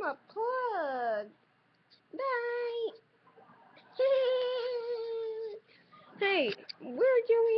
I'm a plug. Bye. hey, we're Joey